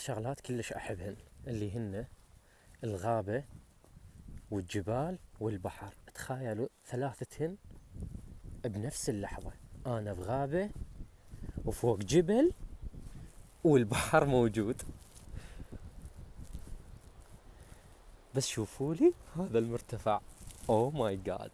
شغلات كلش أحبهن اللي هن الغابة والجبال والبحر. تخيلوا ثلاثتهن بنفس اللحظة. أنا بغابة وفوق جبل والبحر موجود. بس شوفوا لي هذا المرتفع. اوه ماي جاد